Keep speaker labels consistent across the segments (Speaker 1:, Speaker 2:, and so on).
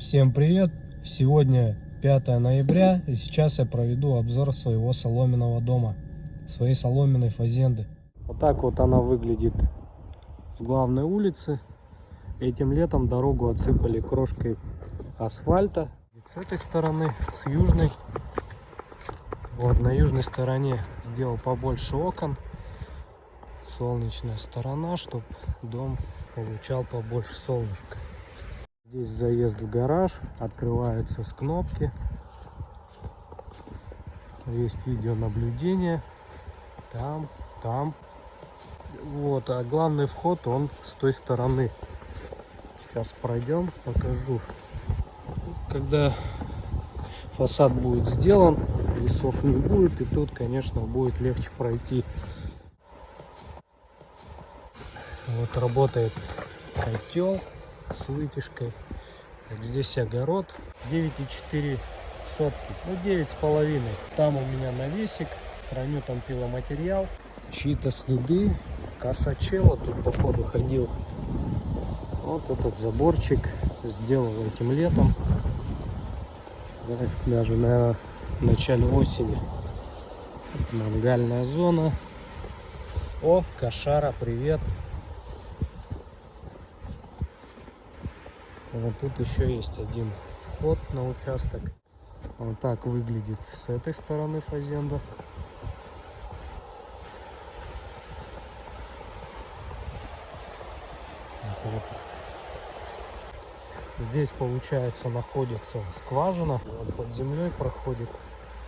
Speaker 1: Всем привет! Сегодня 5 ноября и сейчас я проведу обзор своего соломенного дома, своей соломенной фазенды. Вот так вот она выглядит с главной улицы. Этим летом дорогу отсыпали крошкой асфальта. И с этой стороны, с южной. Вот на южной стороне сделал побольше окон. Солнечная сторона, чтобы дом получал побольше солнышка. Здесь заезд в гараж, открывается с кнопки. Есть видеонаблюдение. Там, там. Вот, а главный вход, он с той стороны. Сейчас пройдем, покажу. Когда фасад будет сделан, лесов не будет, и тут, конечно, будет легче пройти. Вот работает котел с вытяжкой. Так, здесь огород 9,4 сотки, ну 9 с половиной. Там у меня навесик, храню там пиломатериал, чьи-то следы, кошачело тут походу ходил. Вот этот заборчик сделал этим летом, даже на начале осени. Мангальная зона. О, кошара, привет. Вот тут еще есть один вход на участок. Вот так выглядит с этой стороны фазенда. Здесь получается находится скважина, вот под землей проходит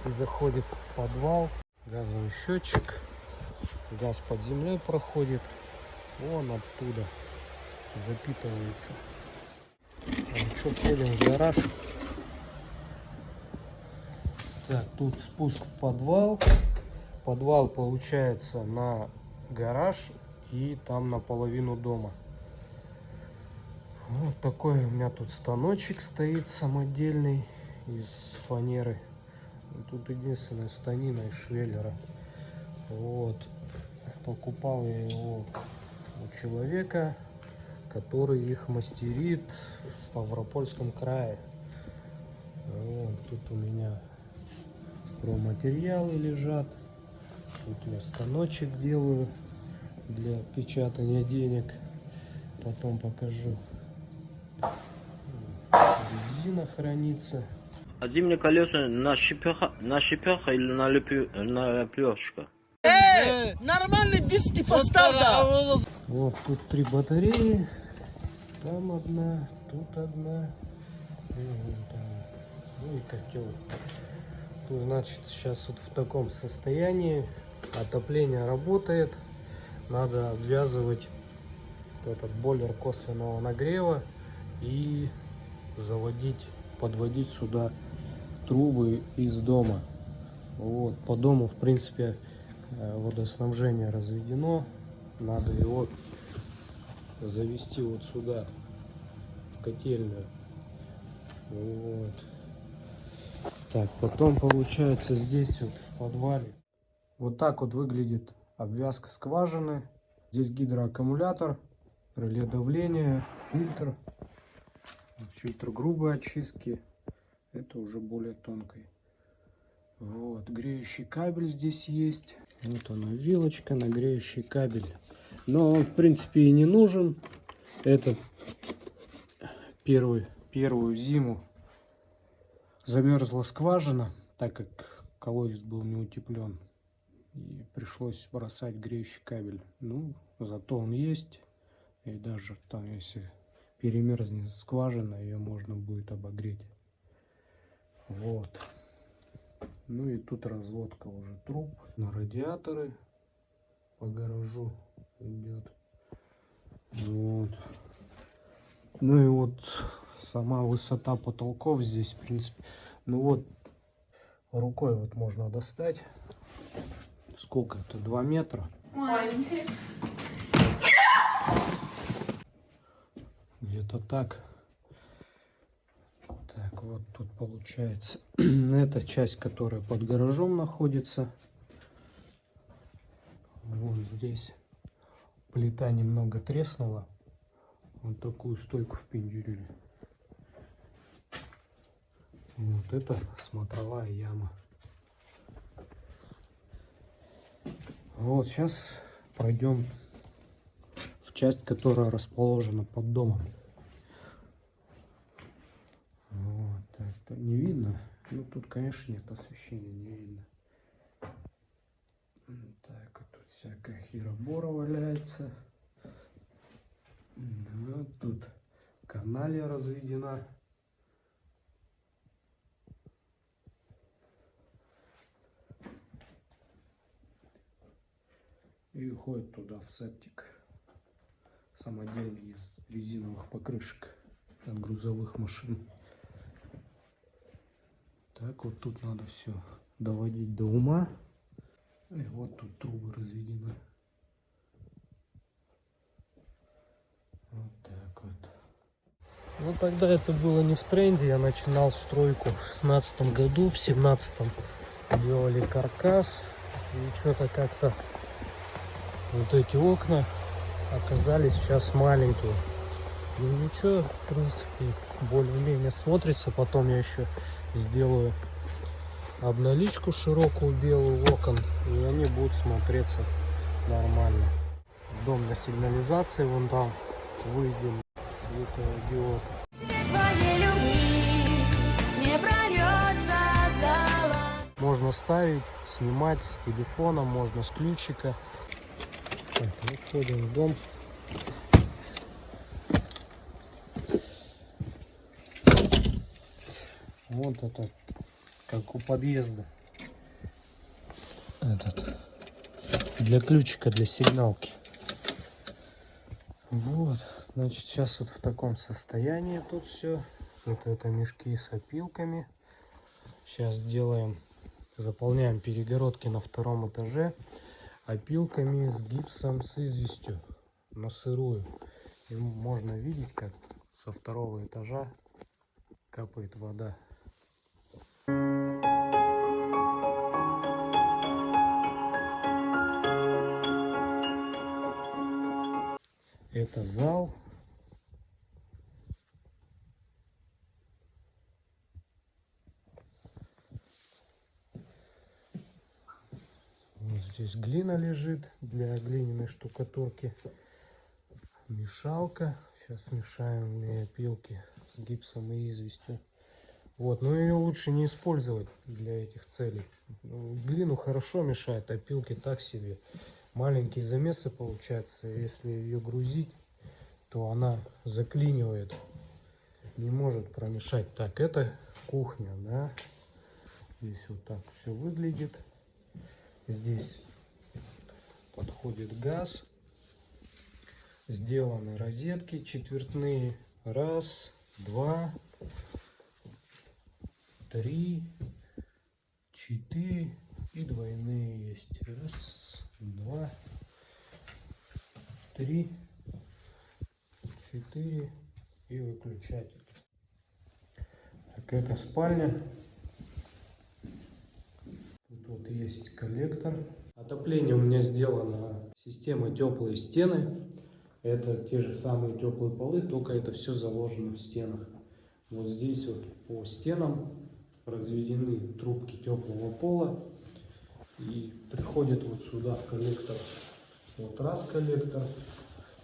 Speaker 1: и заходит в подвал. Газовый счетчик, газ под землей проходит, вон оттуда запитывается. Что, входим в гараж. Так, тут спуск в подвал. Подвал получается на гараж и там наполовину дома. Вот такой у меня тут станочек стоит самодельный из фанеры. Тут единственная станина из швеллера. Вот. Покупал я его у человека который их мастерит в Ставропольском крае. Вот, тут у меня стройматериалы лежат. Тут я станочек делаю для печатания денег. Потом покажу. Резина хранится.
Speaker 2: А зимние колеса на шипеха, на шипеха или на, лепю, на лепешка?
Speaker 3: Э, нормальный диски поставь.
Speaker 1: Вот тут три батареи. Там одна, тут одна. И вон там. Ну и котел. Тут, значит, сейчас вот в таком состоянии. Отопление работает. Надо обвязывать этот бойлер косвенного нагрева и заводить, подводить сюда трубы из дома. Вот, по дому, в принципе, водоснабжение разведено. Надо его завести вот сюда, в котельную. Вот. Так, потом получается здесь вот в подвале. Вот так вот выглядит обвязка скважины. Здесь гидроаккумулятор, реле давления, фильтр. Фильтр грубой очистки. Это уже более тонкой. Вот, греющий кабель здесь есть. Вот она, вилочка на греющий кабель. Но он, в принципе, и не нужен. Это первый, первую зиму замерзла скважина, так как колодец был не утеплен. И пришлось бросать греющий кабель. Ну, зато он есть. И даже там, если перемерзнет скважина, ее можно будет обогреть. Вот. Ну и тут разводка уже труб на радиаторы по гаражу идет. Вот. Ну и вот сама высота потолков здесь, в принципе. Ну вот, рукой вот можно достать. Сколько это? Два метра. Где-то так. Вот тут получается. Эта часть, которая под гаражом находится. Вот здесь плита немного треснула. Вот такую стойку впендюрили. И вот это смотровая яма. Вот сейчас пройдем в часть, которая расположена под домом. Вот так, то не видно. Ну тут, конечно, нет освещения, не видно. Так, вот тут всякая херобора валяется. Вот тут каналья разведена. И уходит туда в септик. Самодельный из резиновых покрышек от грузовых машин. Так, вот тут надо все доводить до ума. И вот тут трубы разведены. Вот так вот. Ну тогда это было не в тренде. Я начинал стройку в шестнадцатом году, в семнадцатом делали каркас. И что-то как-то вот эти окна оказались сейчас маленькие. Ну ничего, в принципе, более-менее смотрится. Потом я еще сделаю обналичку широкую белую окон, и они будут смотреться нормально. Дом на сигнализации, вон там выйдем светодиод. Можно ставить, снимать с телефона, можно с ключика. Так, ну, входим в дом. Вот это, как у подъезда. Этот, для ключика, для сигналки. Вот, значит, сейчас вот в таком состоянии тут все. Вот это мешки с опилками. Сейчас сделаем, заполняем перегородки на втором этаже опилками с гипсом с известью на сырую. И можно видеть, как со второго этажа капает вода. Это зал. Вот здесь глина лежит для глиняной штукатурки. Мешалка. Сейчас смешаем две опилки с гипсом и известью. Вот, но ее лучше не использовать для этих целей. Ну, Глину хорошо мешает, опилки так себе. Маленькие замесы получаются. Если ее грузить, то она заклинивает. Не может промешать. Так, это кухня, да. Здесь вот так все выглядит. Здесь подходит газ. Сделаны розетки четвертные. Раз, два, три, четыре и двойные есть. Раз, два, три, четыре и выключатель. Так, это спальня. Тут вот есть коллектор. Отопление у меня сделано системой теплые стены. Это те же самые теплые полы, только это все заложено в стенах. Вот здесь вот по стенам разведены трубки теплого пола и приходят вот сюда в коллектор. Вот раз коллектор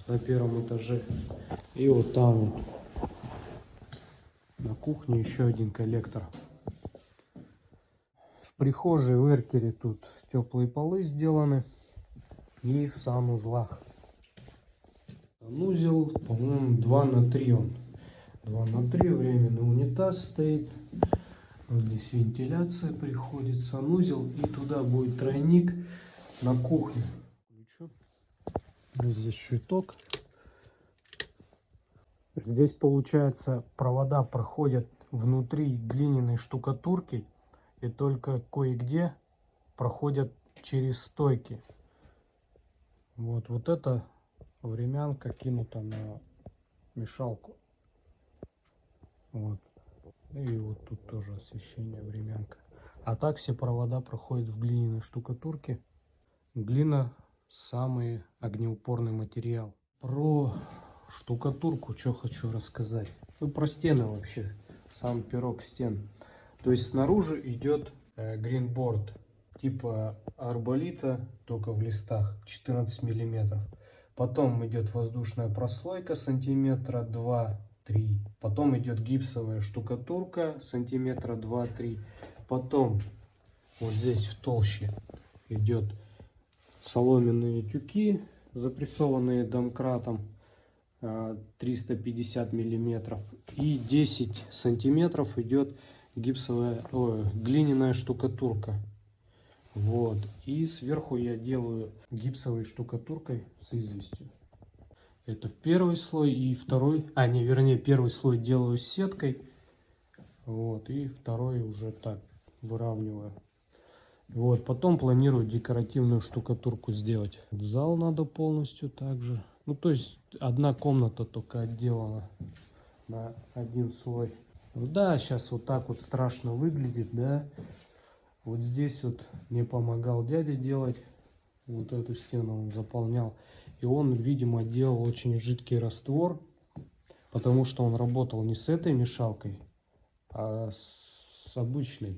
Speaker 1: на первом этаже и вот там вот на кухне еще один коллектор. В прихожей в эркере тут теплые полы сделаны и в санузлах. Санузел, по-моему, 2 на 3 он. 2 на 3 временный унитаз стоит. Здесь вентиляция приходит, санузел. И туда будет тройник на кухню. Вот здесь щиток. Здесь, получается, провода проходят внутри глиняной штукатурки. И только кое-где проходят через стойки. Вот, вот это времянка кинута на мешалку. Вот. И вот тут тоже освещение, времянка. А так все провода проходят в глиняной штукатурке. Глина самый огнеупорный материал. Про штукатурку что хочу рассказать. Ну, про стены вообще. Сам пирог стен. То есть снаружи идет э, гринборд типа арболита, только в листах 14 миллиметров. Потом идет воздушная прослойка сантиметра 2-3. Потом идет гипсовая штукатурка сантиметра 2-3. Потом вот здесь в толще идет соломенные тюки, запрессованные домкратом э, 350 миллиметров. И 10 сантиметров идет гипсовая, ой, глиняная штукатурка. Вот. И сверху я делаю гипсовой штукатуркой с известью. Это первый слой и второй, а не, вернее, первый слой делаю сеткой. Вот. И второй уже так выравниваю. Вот, потом планирую декоративную штукатурку сделать. Зал надо полностью также. Ну, то есть одна комната только отделана на один слой. Да, сейчас вот так вот страшно выглядит, да. Вот здесь вот мне помогал дядя делать. Вот эту стену он заполнял. И он, видимо, делал очень жидкий раствор. Потому что он работал не с этой мешалкой, а с обычной.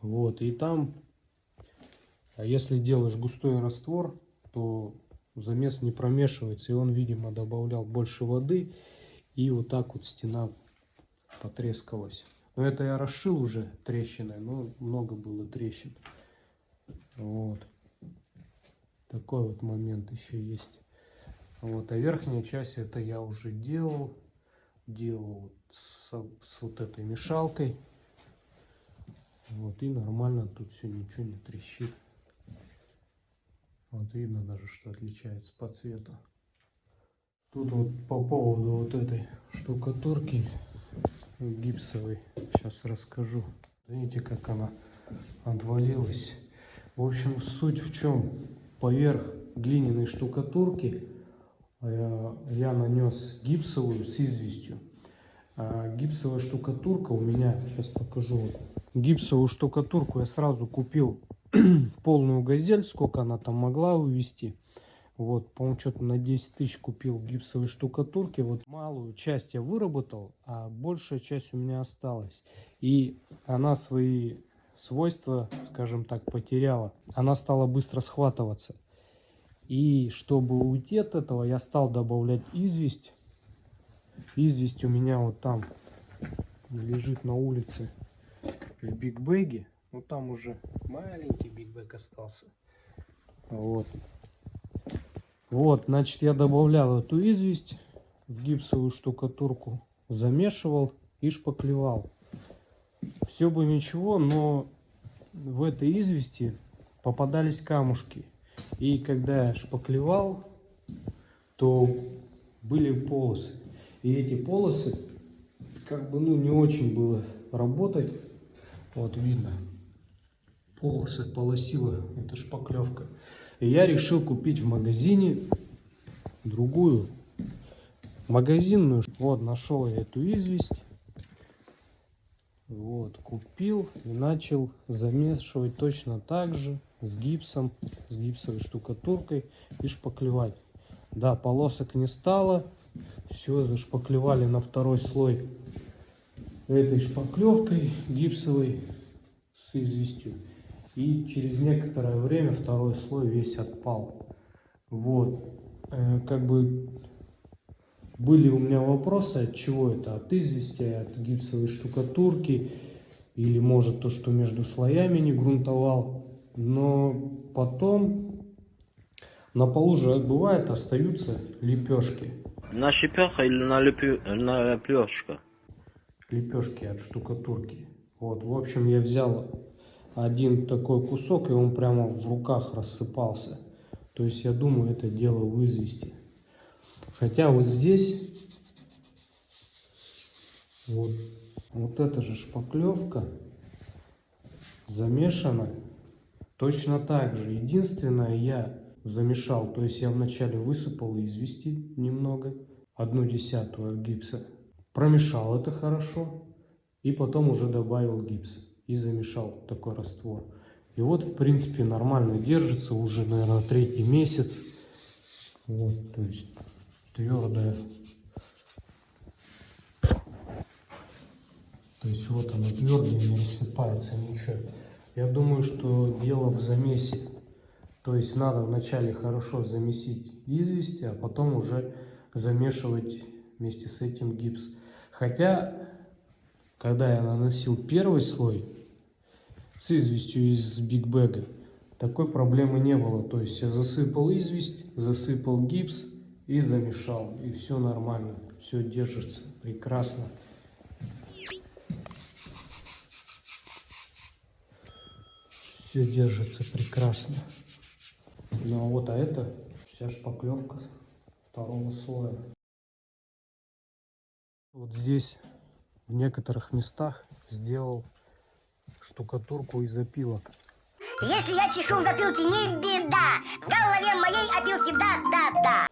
Speaker 1: Вот, и там, а если делаешь густой раствор, то замес не промешивается. И он, видимо, добавлял больше воды. И вот так вот стена потрескалась. Но это я расшил уже трещиной, но много было трещин. Вот. Такой вот момент еще есть. Вот, а верхняя часть это я уже делал. Делал с, с вот этой мешалкой. Вот, и нормально тут все ничего не трещит. Вот видно даже, что отличается по цвету. Тут вот по поводу вот этой штукатурки гипсовой, сейчас расскажу. Видите, как она отвалилась. В общем, суть в чем? Поверх глиняной штукатурки я, я нанес гипсовую с известью. А гипсовая штукатурка у меня, сейчас покажу, гипсовую штукатурку я сразу купил полную газель, сколько она там могла увести. Вот, по-моему, что-то на 10 тысяч купил гипсовой штукатурки. Вот малую часть я выработал, а большая часть у меня осталась. И она свои свойства, скажем так, потеряла. Она стала быстро схватываться. И чтобы уйти от этого, я стал добавлять известь. Известь у меня вот там лежит на улице в бигбеге. Ну там уже маленький бигбэг остался. Вот. Вот, значит, я добавлял эту известь в гипсовую штукатурку, замешивал и шпаклевал. Все бы ничего, но в этой извести попадались камушки. И когда я шпаклевал, то были полосы. И эти полосы, как бы, ну, не очень было работать. Вот видно, полосы полосила, это шпаклевка. И я решил купить в магазине другую магазинную. Вот, нашел я эту известь. Вот, купил и начал замешивать точно так же с гипсом, с гипсовой штукатуркой и шпаклевать. Да, полосок не стало. Все, зашпаклевали на второй слой этой шпаклевкой гипсовой с известью. И через некоторое время второй слой весь отпал. Вот. Э, как бы были у меня вопросы, от чего это? От извести, от гипсовой штукатурки или может то, что между слоями не грунтовал. Но потом на полу же бывает остаются лепешки.
Speaker 2: На шипях или на, лепю... на лепешка?
Speaker 1: Лепешки от штукатурки. Вот, в общем, я взял один такой кусок, и он прямо в руках рассыпался. То есть я думаю, это дело в извести. Хотя вот здесь, вот, вот эта же шпаклевка замешана точно так же. Единственное, я замешал, то есть я вначале высыпал извести немного, одну десятую гипса, промешал это хорошо, и потом уже добавил гипс и замешал такой раствор. И вот, в принципе, нормально держится уже, наверное, третий месяц. Вот, то есть твердая То есть вот оно твердое, не рассыпается ничего. Я думаю, что дело в замесе. То есть надо вначале хорошо замесить известь, а потом уже замешивать вместе с этим гипс. Хотя, когда я наносил первый слой с известью из бигбэга, такой проблемы не было. То есть я засыпал известь, засыпал гипс и замешал. И все нормально, все держится прекрасно. Все держится прекрасно. Ну а вот а это вся шпаклевка второго слоя. Вот здесь в некоторых местах сделал штукатурку из опилок.
Speaker 4: Если я чешу в затылке, не беда. В голове моей опилки да-да-да.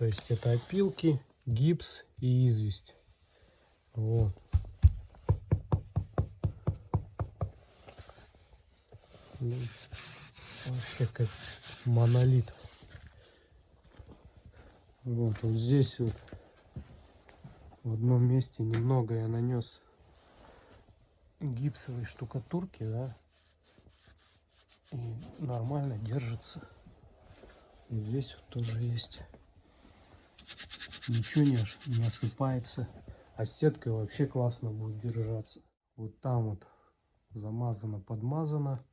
Speaker 1: То есть это опилки, гипс и известь. Вот. Вообще как монолит. Вот, вот здесь вот в одном месте немного я нанес гипсовой штукатурки, да, и нормально держится. И здесь вот тоже есть. Ничего не, не осыпается. А сеткой вообще классно будет держаться. Вот там вот замазано, подмазано.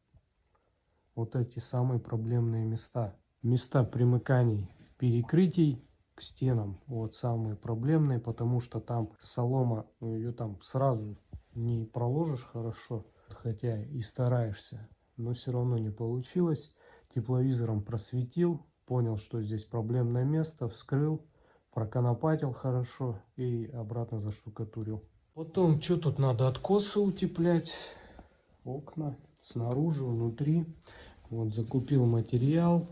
Speaker 1: Вот эти самые проблемные места. Места примыканий перекрытий к стенам. Вот самые проблемные, потому что там солома, ну, ее там сразу не проложишь хорошо. Хотя и стараешься, но все равно не получилось. Тепловизором просветил, понял, что здесь проблемное место, вскрыл, проконопатил хорошо и обратно заштукатурил. Потом, что тут надо, откосы утеплять, окна снаружи, внутри. Вот закупил материал,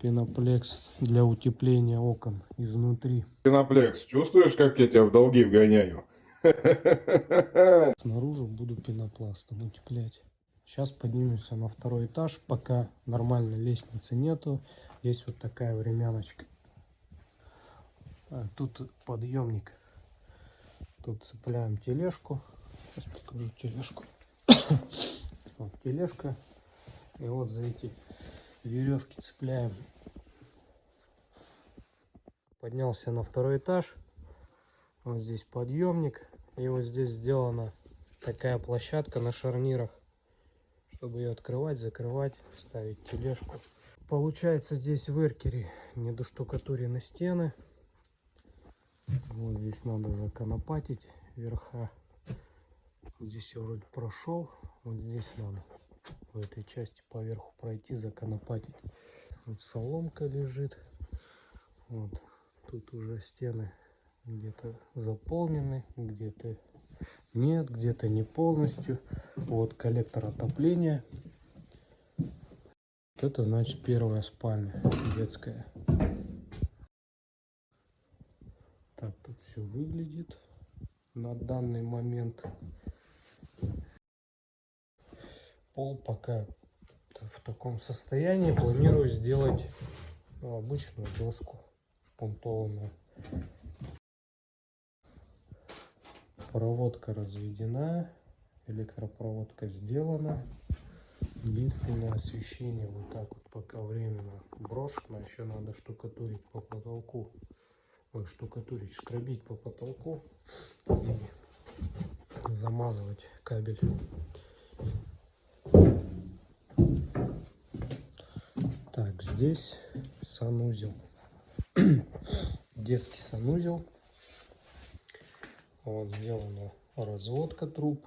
Speaker 1: пеноплекс для утепления окон изнутри.
Speaker 5: Пеноплекс, чувствуешь, как я тебя в долги вгоняю?
Speaker 1: Снаружи буду пенопластом утеплять. Сейчас поднимемся на второй этаж, пока нормальной лестницы нету. Есть вот такая времяночка. А, тут подъемник. Тут цепляем тележку. Сейчас покажу тележку. Вот тележка. И вот за эти веревки цепляем. Поднялся на второй этаж. Вот здесь подъемник. И вот здесь сделана такая площадка на шарнирах, чтобы ее открывать, закрывать, ставить тележку. Получается здесь в эркере недоштукатурены стены. Вот здесь надо законопатить верха. Здесь я вроде прошел. Вот здесь надо в этой части поверху пройти, законопатить. Вот соломка лежит. Вот тут уже стены где-то заполнены, где-то нет, где-то не полностью. Вот коллектор отопления. Это значит первая спальня детская. Так тут все выглядит на данный момент. Пол пока в таком состоянии. Планирую сделать ну, обычную доску шпунтованную. Проводка разведена, электропроводка сделана. Единственное освещение вот так вот пока временно брошено. Еще надо штукатурить по потолку. Штукатурить, штробить по потолку и замазывать кабель. Так, здесь санузел. Детский санузел. Вот сделана разводка труб.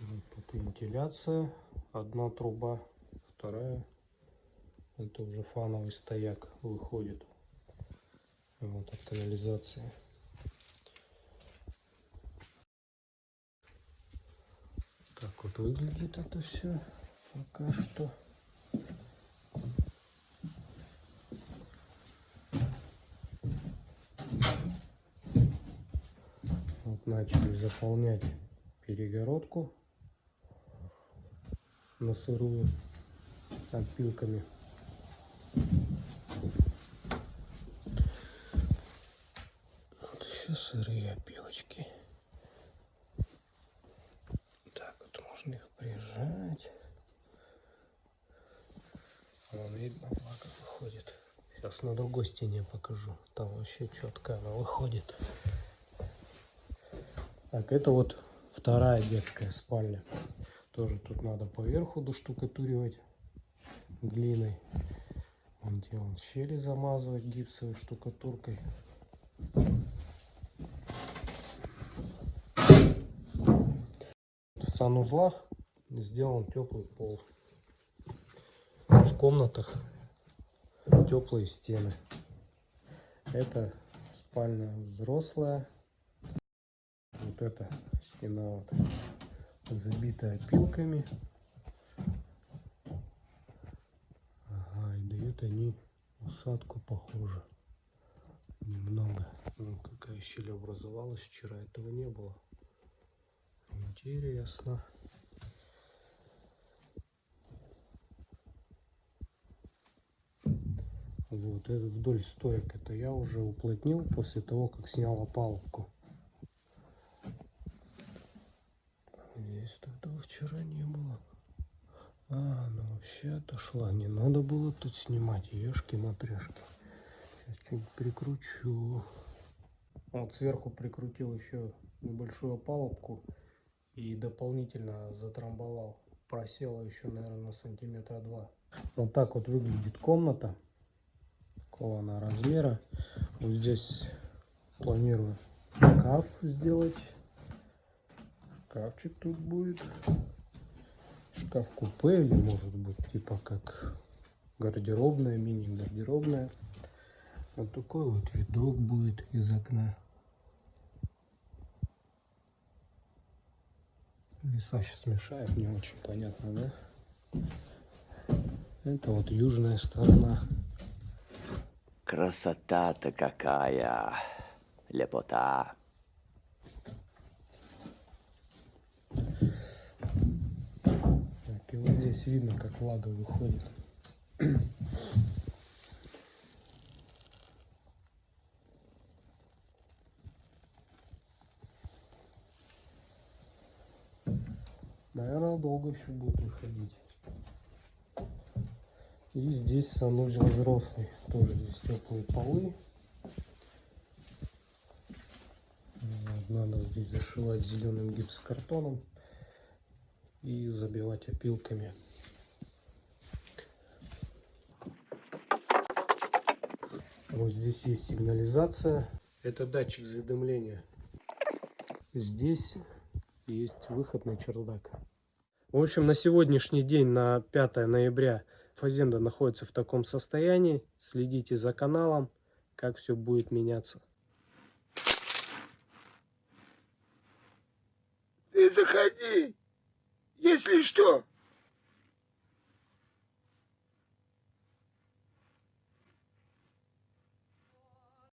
Speaker 1: Вот вентиляция. Одна труба, вторая. Это уже фановый стояк выходит. Вот от канализации. Так вот выглядит это все пока что. Вот начали заполнять перегородку на сырую опилками. все сырые опилочки. Так, вот можно их прижать. Вон видно, влага выходит. Сейчас на другой стене покажу. Там вообще четко она выходит. Так, это вот вторая детская спальня. Тоже тут надо поверху доштукатуривать глиной. Вон где он щели замазывать гипсовой штукатуркой. Санузлах сделан теплый пол. В комнатах теплые стены. Это спальня взрослая. Вот эта стена вот забитая опилками. Ага, и дают они усадку похоже. Немного. Ну, какая щель образовалась вчера, этого не было. Интересно. Вот, это вдоль стоек это я уже уплотнил после того, как снял опалубку. Здесь тогда вчера не было. А, она вообще отошла. Не надо было тут снимать. Ешки-матрешки. Сейчас чуть прикручу. Вот сверху прикрутил еще небольшую опалубку и дополнительно затрамбовал. Просела еще, наверное, на сантиметра два. Вот так вот выглядит комната. Какого она размера. Вот здесь планирую шкаф сделать. Шкафчик тут будет. Шкаф-купе или может быть типа как гардеробная, мини-гардеробная. Вот такой вот видок будет из окна. Леса сейчас мешает, не очень понятно, да? Это вот южная сторона.
Speaker 2: Красота-то какая. Лепота.
Speaker 1: Так, и вот здесь видно, как влага выходит. Еще будет выходить. И здесь санузел взрослый. Тоже здесь теплые полы. Надо здесь зашивать зеленым гипсокартоном и забивать опилками. Вот здесь есть сигнализация. Это датчик задымления. Здесь есть выход на чердак. В общем, на сегодняшний день, на 5 ноября, фазенда находится в таком состоянии. Следите за каналом, как все будет меняться.
Speaker 6: Ты заходи. Если что,